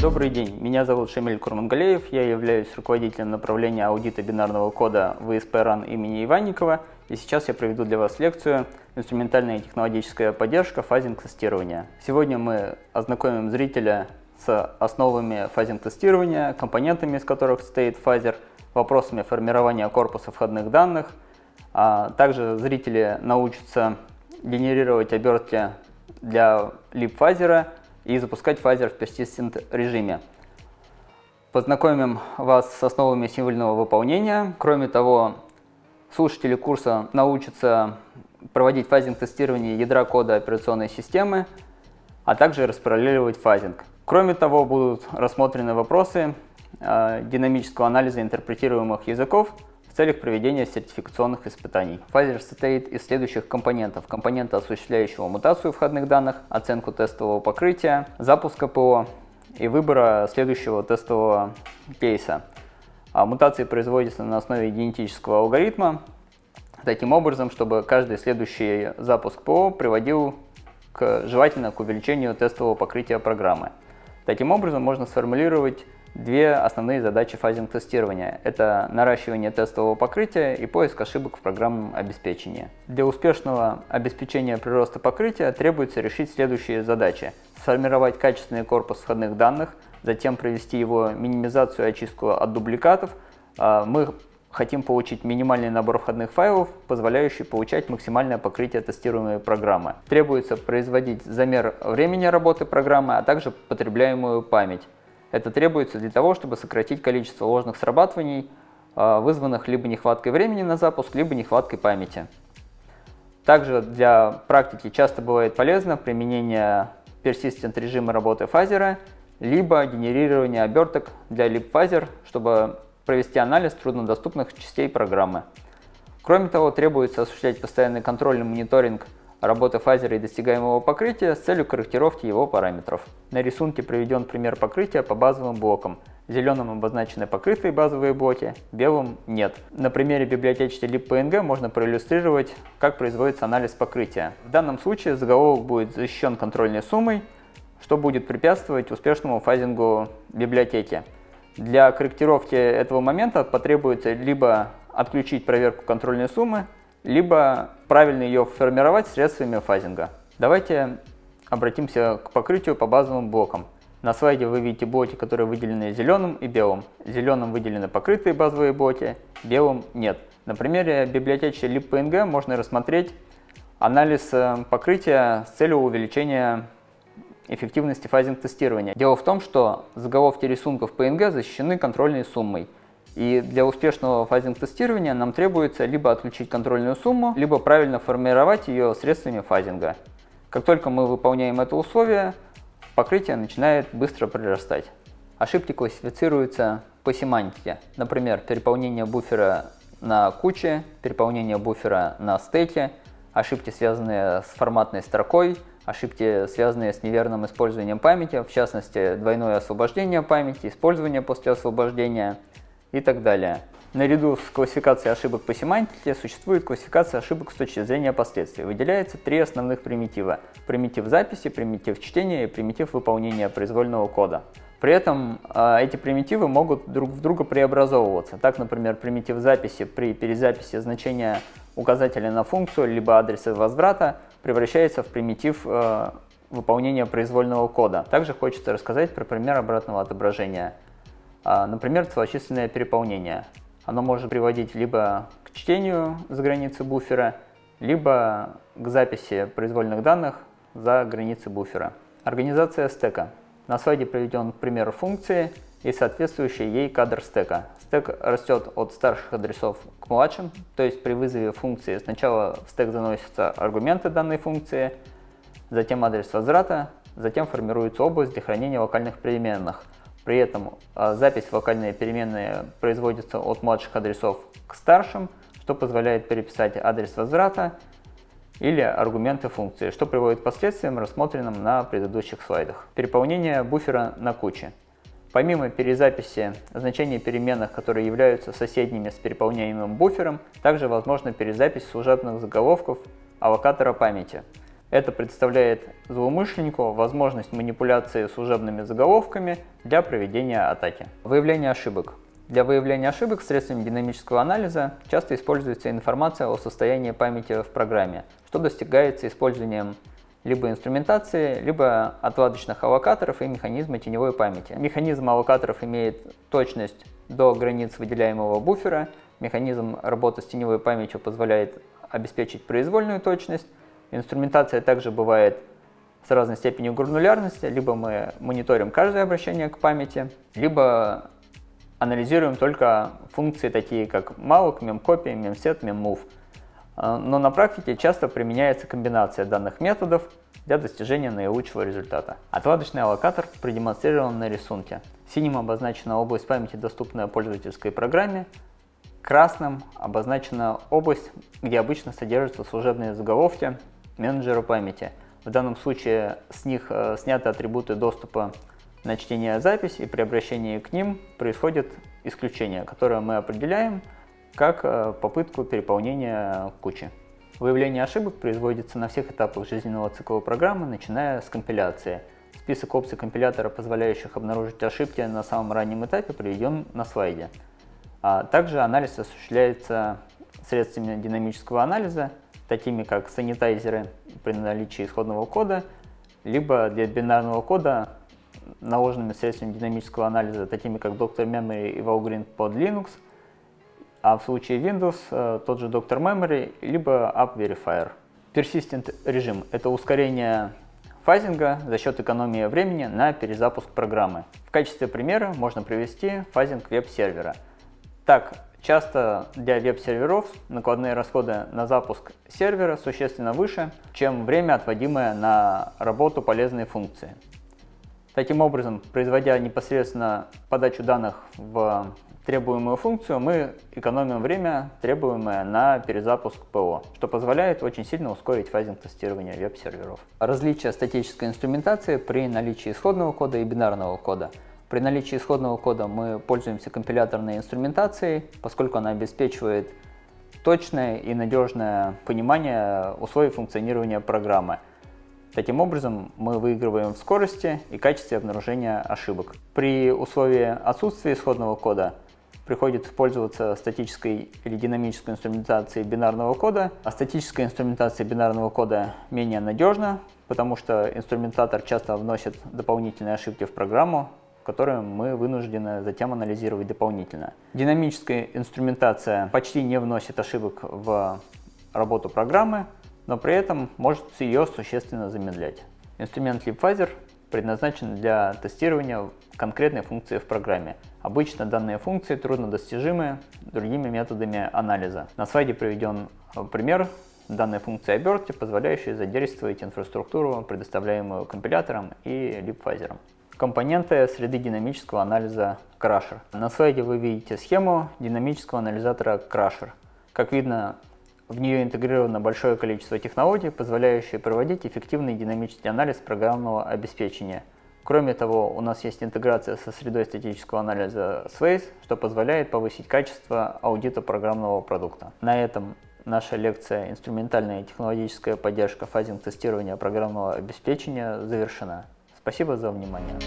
Добрый день, меня зовут Шамиль Курмангалеев, я являюсь руководителем направления аудита бинарного кода в ИСП РАН имени Иванникова, и сейчас я проведу для вас лекцию «Инструментальная и технологическая поддержка фазинг-тестирования». Сегодня мы ознакомим зрителя с основами фазинг-тестирования, компонентами, из которых состоит фазер, вопросами формирования корпуса входных данных, а также зрители научатся генерировать обертки для libFuzzer а и запускать фазер в persistent режиме. Познакомим вас с основами символьного выполнения. Кроме того, слушатели курса научатся проводить фазинг-тестирование ядра кода операционной системы, а также распараллеливать фазинг. Кроме того, будут рассмотрены вопросы э, динамического анализа интерпретируемых языков в целях проведения сертификационных испытаний. Фазер состоит из следующих компонентов. Компонента, осуществляющего мутацию входных данных, оценку тестового покрытия, запуска ПО и выбора следующего тестового кейса. А мутации производятся на основе генетического алгоритма, таким образом, чтобы каждый следующий запуск ПО приводил к, желательно к увеличению тестового покрытия программы. Таким образом, можно сформулировать две основные задачи фазинг-тестирования. Это наращивание тестового покрытия и поиск ошибок в программном обеспечении. Для успешного обеспечения прироста покрытия требуется решить следующие задачи. Сформировать качественный корпус входных данных, затем провести его минимизацию и очистку от дубликатов. А, мы хотим получить минимальный набор входных файлов, позволяющий получать максимальное покрытие тестируемой программы. Требуется производить замер времени работы программы, а также потребляемую память. Это требуется для того, чтобы сократить количество ложных срабатываний, а, вызванных либо нехваткой времени на запуск, либо нехваткой памяти. Также для практики часто бывает полезно применение persistent режима работы фазера, либо генерирование оберток для libfазер, чтобы провести анализ труднодоступных частей программы. Кроме того, требуется осуществлять постоянный контроль и мониторинг работы фазера и достигаемого покрытия с целью корректировки его параметров. На рисунке приведен пример покрытия по базовым блокам. Зеленым обозначены покрытые базовые блоки, белым нет. На примере библиотечки libpng можно проиллюстрировать, как производится анализ покрытия. В данном случае заголовок будет защищен контрольной суммой, что будет препятствовать успешному фазингу библиотеки. Для корректировки этого момента потребуется либо отключить проверку контрольной суммы, либо правильно ее формировать средствами фазинга. Давайте обратимся к покрытию по базовым блокам. На слайде вы видите блоки, которые выделены зеленым и белым. Зеленым выделены покрытые базовые блоки, белым нет. На примере библиотечки libpng можно рассмотреть анализ э, покрытия с целью увеличения эффективности фазинг-тестирования. Дело в том, что заголовки рисунков PNG защищены контрольной суммой. И для успешного фазинг-тестирования нам требуется либо отключить контрольную сумму, либо правильно формировать ее средствами фазинга. Как только мы выполняем это условие, покрытие начинает быстро прирастать. Ошибки классифицируются по семантике. Например, переполнение буфера на куче, переполнение буфера на стеке, ошибки, связанные с форматной строкой, ошибки, связанные с неверным использованием памяти, в частности, двойное освобождение памяти, использование после освобождения и так далее. Наряду с классификацией ошибок по семантике существует классификация ошибок с точки зрения последствий. Выделяется три основных примитива. Примитив записи, примитив чтения и примитив выполнения произвольного кода. При этом э, эти примитивы могут друг в друга преобразовываться. Так, например, примитив записи при перезаписи значения указателя на функцию либо адреса возврата превращается в примитив э, выполнения произвольного кода. Также хочется рассказать про пример обратного отображения. А, например, целочисленное переполнение. Оно может приводить либо к чтению за границы буфера, либо к записи произвольных данных за границы буфера. Организация стека. На слайде приведен пример функции и соответствующий ей кадр стека. Стек растет от старших адресов к младшим, то есть при вызове функции сначала в стек заносятся аргументы данной функции, затем адрес возврата, затем формируется область для хранения локальных переменных – при этом а, запись в локальные переменные производится от младших адресов к старшим, что позволяет переписать адрес возврата или аргументы функции, что приводит к последствиям, рассмотренным на предыдущих слайдах. Переполнение буфера на куче. Помимо перезаписи значений переменных, которые являются соседними с переполняемым буфером, также возможна перезапись служебных заголовков аллокатора памяти. Это представляет злоумышленнику возможность манипуляции служебными заголовками для проведения атаки. Выявление ошибок. Для выявления ошибок средствами динамического анализа часто используется информация о состоянии памяти в программе, что достигается использованием либо инструментации, либо отладочных аллокаторов и механизма теневой памяти. Механизм аллокаторов имеет точность до границ выделяемого буфера, механизм работы с теневой памятью позволяет обеспечить произвольную точность, инструментация также бывает с разной степенью гранулярности, либо мы мониторим каждое обращение к памяти, либо анализируем только функции такие как malloc, memcopy, memset, memmove. Но на практике часто применяется комбинация данных методов для достижения наилучшего результата. Отладочный аллокатор продемонстрирован на рисунке. Синим обозначена область памяти, доступная пользовательской программе, красным обозначена область, где обычно содержатся служебные заголовки менеджера памяти. В данном случае с них э, сняты атрибуты доступа на чтение запись, и при обращении к ним происходит исключение, которое мы определяем как э, попытку переполнения кучи. Выявление ошибок производится на всех этапах жизненного цикла программы, начиная с компиляции. Список опций компилятора, позволяющих обнаружить ошибки на самом раннем этапе, приведен на слайде. А также анализ осуществляется средствами динамического анализа, такими как санитайзеры при наличии исходного кода, либо для бинарного кода наложенными средствами динамического анализа, такими как Dr. Memory и Valgrind под Linux, а в случае Windows э, тот же Dr. Memory, либо App Verifier. Persistent режим – это ускорение фазинга за счет экономии времени на перезапуск программы. В качестве примера можно привести фазинг веб-сервера. Так, часто для веб-серверов накладные расходы на запуск сервера существенно выше, чем время, отводимое на работу полезной функции. Таким образом, производя непосредственно подачу данных в требуемую функцию, мы экономим время, требуемое на перезапуск ПО, что позволяет очень сильно ускорить фазинг тестирования веб-серверов. Различие статической инструментации при наличии исходного кода и бинарного кода. При наличии исходного кода мы пользуемся компиляторной инструментацией, поскольку она обеспечивает точное и надежное понимание условий функционирования программы. Таким образом, мы выигрываем в скорости и качестве обнаружения ошибок. При условии отсутствия исходного кода приходится пользоваться статической или динамической инструментацией бинарного кода, а статическая инструментация бинарного кода менее надежна, потому что инструментатор часто вносит дополнительные ошибки в программу, которые мы вынуждены затем анализировать дополнительно. Динамическая инструментация почти не вносит ошибок в работу программы, но при этом может ее существенно замедлять. Инструмент LeapPhaser предназначен для тестирования конкретной функции в программе. Обычно данные функции труднодостижимы другими методами анализа. На слайде приведен пример данной функции обертки, позволяющей задействовать инфраструктуру, предоставляемую компилятором и липфазером. Компоненты среды динамического анализа Crusher. На слайде вы видите схему динамического анализатора Crusher. Как видно, в нее интегрировано большое количество технологий, позволяющие проводить эффективный динамический анализ программного обеспечения. Кроме того, у нас есть интеграция со средой статического анализа Sways, что позволяет повысить качество аудита программного продукта. На этом наша лекция «Инструментальная и технологическая поддержка фазинг тестирования программного обеспечения» завершена. Спасибо за внимание.